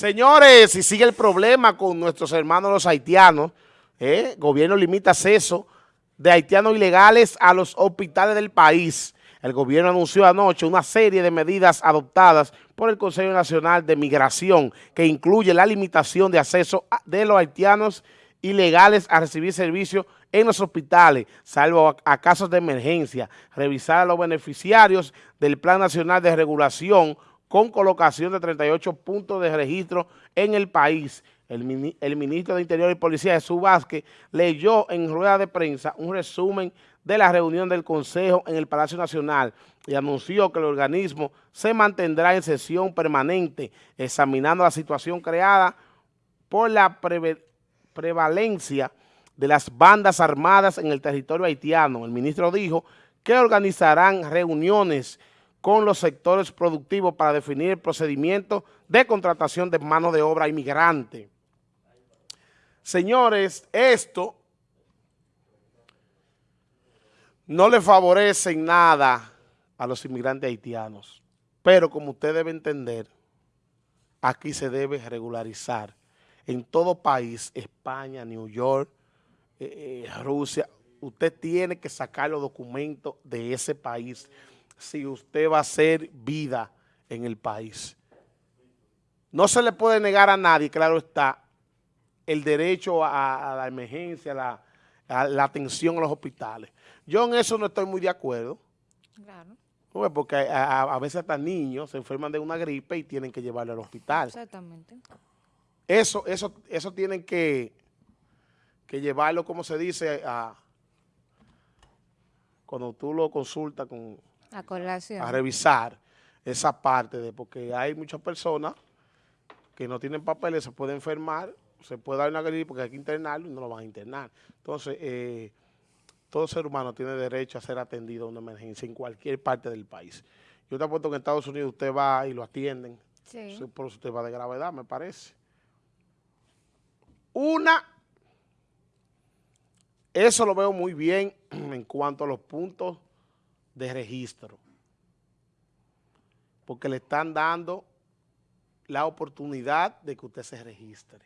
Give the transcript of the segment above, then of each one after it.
Señores, si sigue el problema con nuestros hermanos los haitianos, ¿eh? el gobierno limita acceso de haitianos ilegales a los hospitales del país. El gobierno anunció anoche una serie de medidas adoptadas por el Consejo Nacional de Migración que incluye la limitación de acceso de los haitianos ilegales a recibir servicios en los hospitales, salvo a, casos de emergencia, revisar a los beneficiarios del Plan Nacional de Regulación con colocación de 38 puntos de registro en el país. El, ministro de Interior y Policía, Jesús Vázquez, leyó en rueda de prensa un resumen de la reunión del Consejo en el Palacio Nacional y anunció que el organismo se mantendrá en sesión permanente examinando la situación creada por la prevalencia de las bandas armadas en el territorio haitiano. El ministro dijo que organizarán reuniones con los sectores productivos para definir el procedimiento de contratación de mano de obra inmigrante. Señores, esto no le favorece en nada a los inmigrantes haitianos, pero como usted debe entender, aquí se debe regularizar. En todo país, España, New York, eh, eh, Rusia, usted tiene que sacar los documentos de ese país si usted va a hacer vida en el país. No se le puede negar a nadie, claro está, el derecho a, la emergencia, la, a la atención a los hospitales. Yo en eso no estoy muy de acuerdo. Claro. Porque a, veces hasta niños se enferman de una gripe y tienen que llevarlo al hospital. Exactamente. Eso, eso, eso tienen que, que llevarlo, como se dice, a, cuando tú lo consultas con a, revisar esa parte de porque hay muchas personas que no tienen papeles, se pueden enfermar, se puede dar una gripe porque hay que internarlo y no lo van a internar. Entonces, eh, todo ser humano tiene derecho a ser atendido a una emergencia en cualquier parte del país. Yo te apuesto que en Estados Unidos usted va y lo atienden. Sí. Por eso usted va de gravedad, me parece. Una, eso lo veo muy bien en cuanto a los puntos de registro. Porque le están dando la oportunidad de que usted se registre.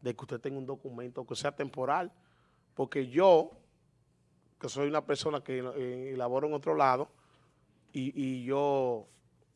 De que usted tenga un documento que sea temporal. Porque yo, que soy una persona que eh, elaboro en otro lado, y, yo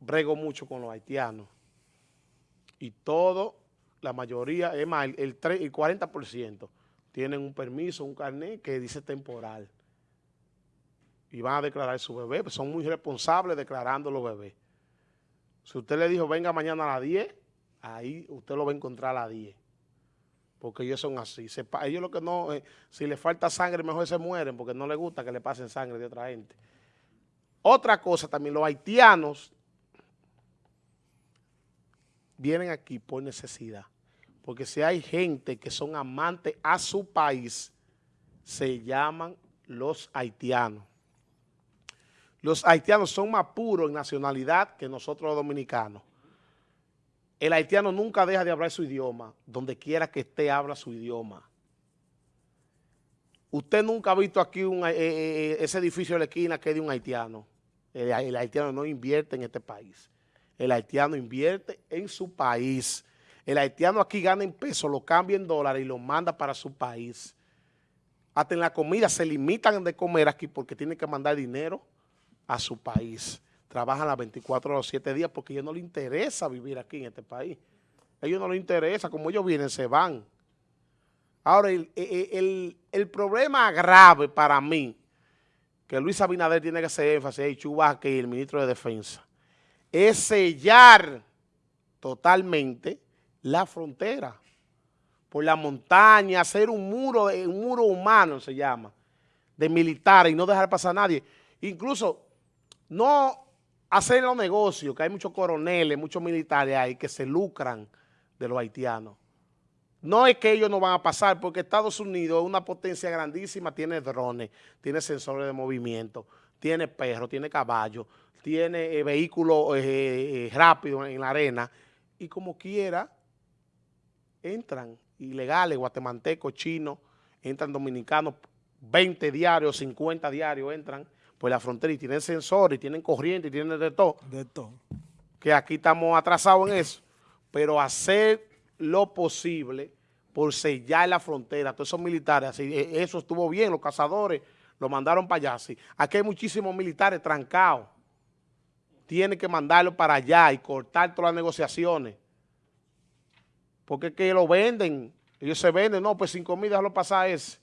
brego mucho con los haitianos. Y todo, la mayoría, es más, el, el, el 40% tienen un permiso, un carnet que dice temporal y van a declarar su bebé. Pues son muy responsables declarando los bebés. Si usted le dijo, venga mañana a las 10, ahí usted lo va a encontrar a las 10. Porque ellos son así. ellos lo que no, eh, si le falta sangre, mejor se mueren, porque no les gusta que le pasen sangre de otra gente. Otra cosa también, los haitianos vienen aquí por necesidad. Porque si hay gente que son amantes a su país, se llaman los haitianos. Los haitianos son más puros en nacionalidad que nosotros los dominicanos. El haitiano nunca deja de hablar su idioma. Donde quiera que esté, habla su idioma. Usted nunca ha visto aquí eh, eh, eh, ese edificio de la esquina que es de un haitiano. El, haitiano no invierte en este país. El haitiano invierte en su país. El haitiano aquí gana en pesos, lo cambia en dólares y lo manda para su país. Hasta en la comida se limitan de comer aquí porque tienen que mandar dinero a su país. Trabajan las 24 o los 7 días porque a ellos no les interesa vivir aquí en este país. A ellos no les interesa, como ellos vienen, se van. Ahora, el, problema grave para mí, que Luis Abinader tiene que hacer énfasis, y Chubasque y el ministro de Defensa, es sellar totalmente la frontera por la montaña, hacer un muro, un muro humano se llama, de militares y no dejar pasar a nadie. Incluso no hacer los negocios, que hay muchos coroneles, muchos militares ahí que se lucran de los haitianos. No es que ellos no van a pasar, porque Estados Unidos es una potencia grandísima, tiene drones, tiene sensores de movimiento, tiene perros, tiene caballos, tiene eh, vehículos eh, eh, rápidos en la arena, y como quiera, entran ilegales, guatemaltecos, chinos, entran dominicanos, 20 diarios, 50 diarios entran, pues la frontera y tienen sensores, y tienen corriente, y tienen de todo. De todo. Que aquí estamos atrasados en eso. pero hacer lo posible por sellar la frontera, todos esos militares, así, e, eso estuvo bien, los cazadores lo mandaron para allá, sí. Aquí hay muchísimos militares trancados, tiene que mandarlo para allá y cortar todas las negociaciones, porque es que lo venden, ellos se venden, no, pues 5 mil, déjalo pasar ese,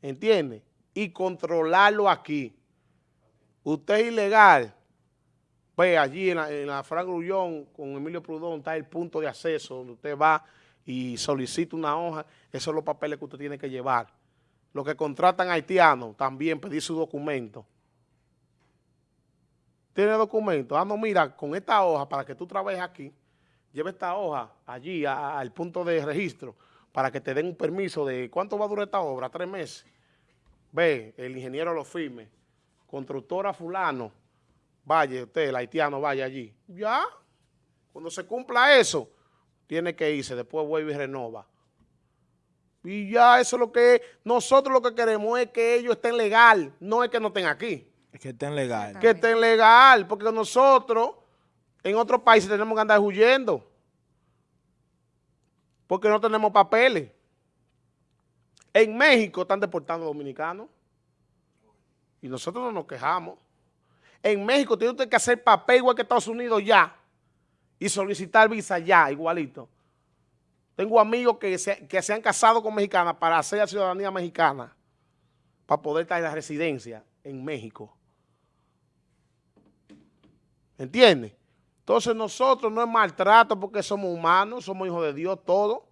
¿entiende? Y controlarlo aquí. Usted es ilegal, pues allí en la, en la Frank Grullón con Emilio Prudón está el punto de acceso donde usted va y solicita una hoja, esos son los papeles que usted tiene que llevar. Los que contratan haitianos también pedir su documento. ¿Tiene documento? Ah, no, mira, con esta hoja, para que tú trabajes aquí, lleve esta hoja allí al punto de registro para que te den un permiso de cuánto va a durar esta obra, tres meses. Ve, el ingeniero lo firme. Constructora fulano, vaya usted, el haitiano, vaya allí. Ya, cuando se cumpla eso, tiene que irse, después vuelve y renova. Y ya eso es lo que nosotros lo que queremos es que ellos estén legal, no es que no estén aquí. Es que estén legal. Que estén legal, porque nosotros en otros países tenemos que andar huyendo. Porque no tenemos papeles. En México están deportando dominicanos. Y nosotros no nos quejamos. En México tiene usted que hacer papel igual que Estados Unidos ya y solicitar visa ya, igualito. Tengo amigos que se, que se han casado con mexicanas para hacer la ciudadanía mexicana, para poder traer la residencia en México. ¿Entiendes? Entonces nosotros no es maltrato porque somos humanos, somos hijos de Dios, todo.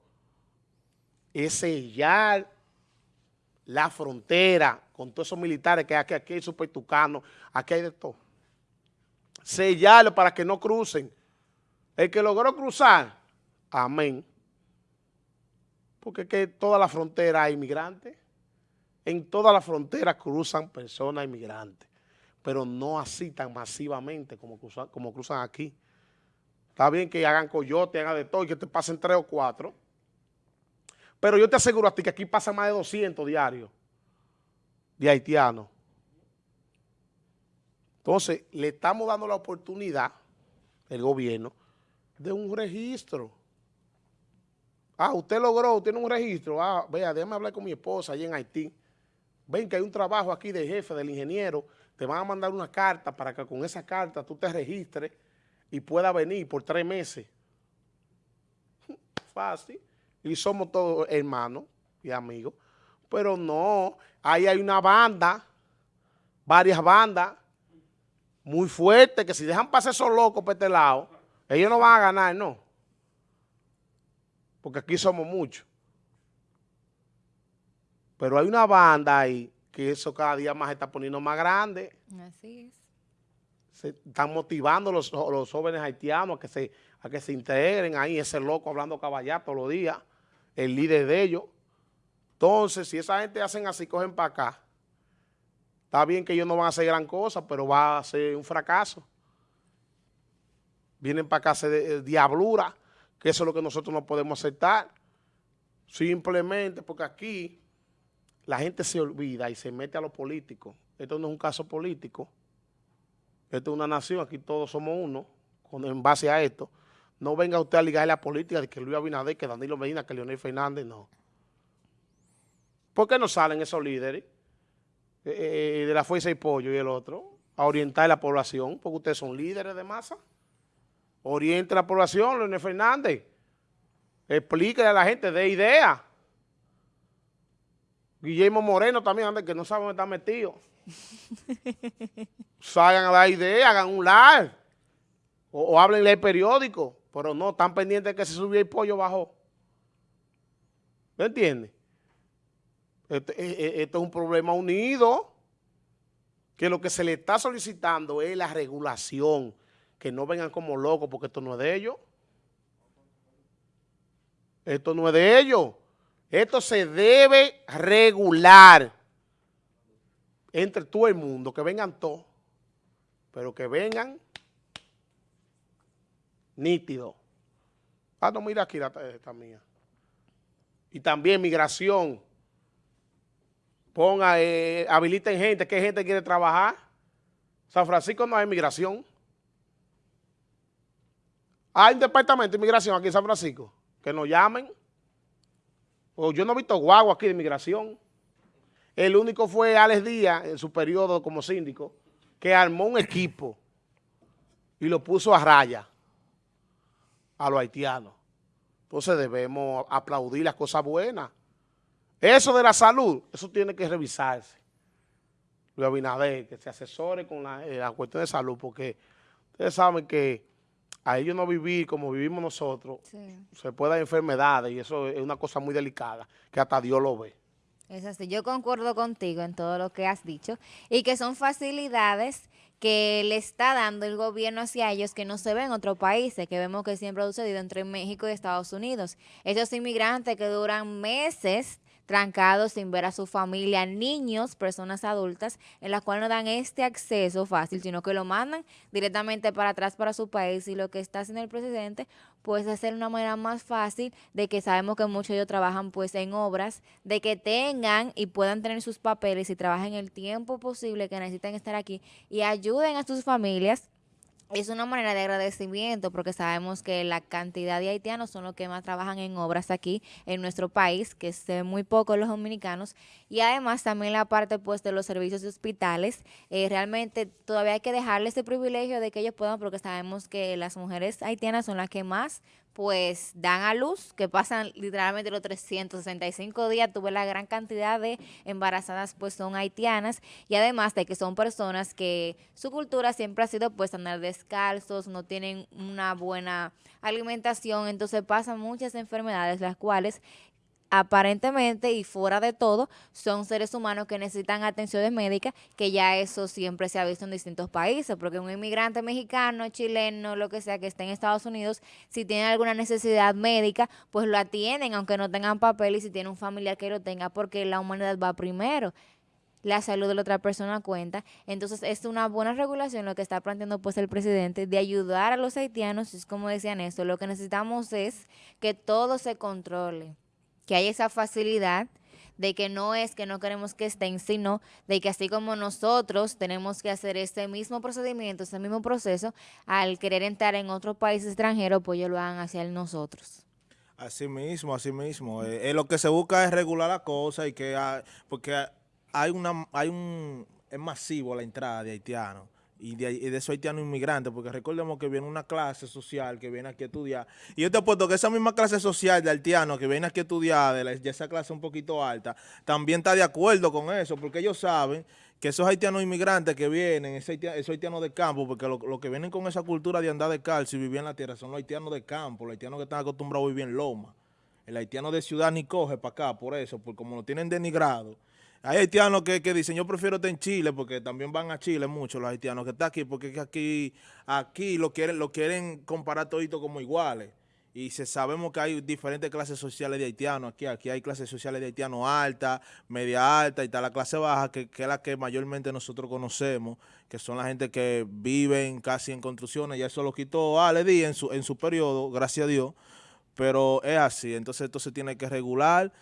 Es sellar la frontera con todos esos militares que aquí, aquí hay super tucanos, aquí hay de todo. Sellarlo para que no crucen. El que logró cruzar, amén. Porque es que toda la frontera hay inmigrantes. En toda la frontera cruzan personas inmigrantes, pero no así tan masivamente como cruzan, como cruzan aquí. Está bien que hagan coyote, hagan de todo y que te pasen tres o cuatro. Pero yo te aseguro a ti que aquí pasan más de 200 diarios de haitianos. Entonces, le estamos dando la oportunidad, el gobierno, de un registro. Ah, usted logró, tiene un registro. Ah, vea, déjame hablar con mi esposa allí en Haití. Ven que hay un trabajo aquí de jefe, del ingeniero. Te van a mandar una carta para que con esa carta tú te registres y pueda venir por tres meses. Fácil. Y somos todos hermanos y amigos. Pero no, ahí hay una banda, varias bandas muy fuertes que si dejan pasar esos locos por este lado, ellos no van a ganar, no. Porque aquí somos muchos. Pero hay una banda ahí que eso cada día más está poniendo más grande. Así es. Se están motivando los, los jóvenes haitianos a que, se, a que se integren ahí, ese loco hablando caballá todos los días, el líder de ellos. Entonces, si esa gente hacen así, cogen para acá, está bien que ellos no van a hacer gran cosa, pero va a ser un fracaso vienen para acá de diablura, que eso es lo que nosotros no podemos aceptar. Simplemente porque aquí la gente se olvida y se mete a lo político. Esto no es un caso político. Esto es una nación, aquí todos somos uno, en base a esto. No venga usted a ligar la política de que Luis Abinader, que Danilo Medina, que Leonel Fernández, no. ¿Por qué no salen esos líderes eh, eh, de la Fuerza y Pollo y el otro a orientar a la población? Porque ustedes son líderes de masa oriente a la población, Leonel Fernández. Explíquele a la gente, de idea. Guillermo Moreno también, anda, que no sabe dónde está metido. Salgan a dar idea, hagan un live. O, o háblenle al periódico. Pero no, están pendientes de que se subió el pollo bajó. ¿Me entiende? Este, e, e, esto es un problema unido. Que lo que se le está solicitando es la regulación que no vengan como locos porque esto no es de ellos. Esto no es de ellos. Esto se debe regular entre todo el mundo, que vengan todos, pero que vengan nítidos. Ah, no, mira aquí la esta mía. Y también migración. Ponga, eh, habiliten gente, ¿qué gente quiere trabajar? San Francisco no hay migración. Hay un departamento de inmigración aquí en San Francisco, que nos llamen. Pues yo no he visto guagua aquí de inmigración. El único fue Alex Díaz, en su periodo como síndico, que armó un equipo y lo puso a raya a los haitianos. Entonces debemos aplaudir las cosas buenas. Eso de la salud, eso tiene que revisarse. Luis Abinader, que se asesore con la, eh, la cuestión de salud, porque ustedes saben que a ellos no vivir como vivimos nosotros, Sí. se puede dar enfermedades y eso es una cosa muy delicada, que hasta Dios lo ve. Es así, yo concuerdo contigo en todo lo que has dicho y que son facilidades que le está dando el gobierno hacia ellos que no se ven en otros países, que vemos que siempre ha sucedido entre México y Estados Unidos. Esos inmigrantes que duran meses trancados sin ver a su familia, niños, personas adultas, en las cuales no dan este acceso fácil, sino que lo mandan directamente para atrás para su país. Y lo que está haciendo el presidente, pues es hacer una manera más fácil de que sabemos que muchos de ellos trabajan pues en obras, de que tengan y puedan tener sus papeles y trabajen el tiempo posible que necesitan estar aquí y ayuden a sus familias es una manera de agradecimiento porque sabemos que la cantidad de haitianos son los que más trabajan en obras aquí en nuestro país, que ven muy pocos los dominicanos, y además también la parte pues de los servicios de hospitales, eh, realmente todavía hay que dejarle ese privilegio de que ellos puedan porque sabemos que las mujeres haitianas son las que más pues dan a luz, que pasan literalmente los 365 días, tuve la gran cantidad de embarazadas pues son haitianas. Y además de que son personas que su cultura siempre ha sido pues andar descalzos, no tienen una buena alimentación, entonces pasan muchas enfermedades las cuales aparentemente y fuera de todo son seres humanos que necesitan atenciones médicas, que ya eso siempre se ha visto en distintos países, porque un inmigrante mexicano, chileno, lo que sea que esté en Estados Unidos, si tiene alguna necesidad médica, pues lo atienden aunque no tengan papel y si tiene un familiar que lo tenga, porque la humanidad va primero la salud de la otra persona cuenta. Entonces es una buena regulación lo que está planteando pues el presidente de ayudar a los haitianos, es como decían esto, lo que necesitamos es que todo se controle que hay esa facilidad de que no es que no queremos que estén, sino de que así como nosotros tenemos que hacer este mismo procedimiento, este mismo proceso, al querer entrar en otro país extranjero, pues ellos lo hagan hacia nosotros. Así mismo, así mismo. Eh, eh, lo que se busca es regular la cosa y que hay, porque hay una hay un es masivo la entrada de haitianos y de, y de esos haitianos inmigrantes, porque recordemos que viene una clase social que viene aquí a estudiar. Y yo te apuesto que esa misma clase social de haitianos que viene aquí a estudiar, de, la, esa clase un poquito alta, también está de acuerdo con eso, porque ellos saben que esos haitianos inmigrantes que vienen, esos haitianos, esos haitianos de campo, porque los lo que vienen con esa cultura de andar de calcio y vivir en la tierra son los haitianos de campo, los haitianos que están acostumbrados a vivir en loma. El haitiano de ciudad ni coge para acá, por eso, porque como lo tienen denigrado. Hay haitianos que, que, dicen, yo prefiero estar en Chile, porque también van a Chile muchos los haitianos que están aquí, porque aquí, aquí lo quieren, lo quieren comparar todito como iguales. Y se, sabemos que hay diferentes clases sociales de haitianos aquí. Aquí hay clases sociales de haitianos alta, media alta y está la clase baja, que, que, es la que mayormente nosotros conocemos, que son la gente que viven casi en construcciones. Ya eso lo quitó Ale en su, en su periodo, gracias a Dios. Pero es así, entonces esto se tiene que regular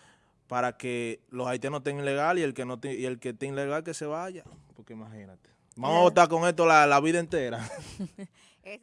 para que los haitianos estén ilegal y el que no y el que esté ilegal que se vaya, porque imagínate. Vamos a votar con esto la, la vida entera.